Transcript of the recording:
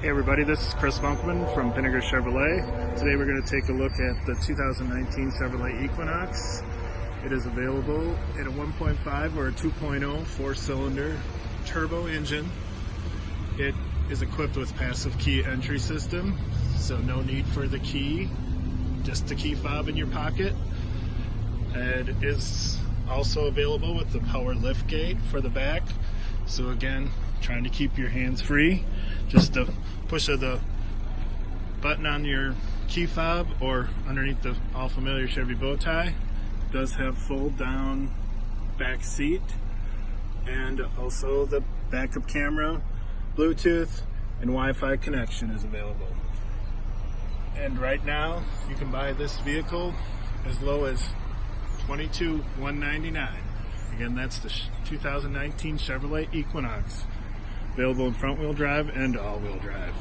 Hey everybody, this is Chris Bunkman from Vinegar Chevrolet. Today we're going to take a look at the 2019 Chevrolet Equinox. It is available in a 1.5 or a 2.0 four-cylinder turbo engine. It is equipped with passive key entry system, so no need for the key, just the key fob in your pocket. And it is also available with the power lift gate for the back. So again, trying to keep your hands free. Just the push of the button on your key fob or underneath the all familiar Chevy bow tie. It does have fold down back seat and also the backup camera, Bluetooth, and Wi-Fi connection is available. And right now, you can buy this vehicle as low as $22,199. Again, that's the 2019 Chevrolet Equinox. Available in front wheel drive and all wheel drive.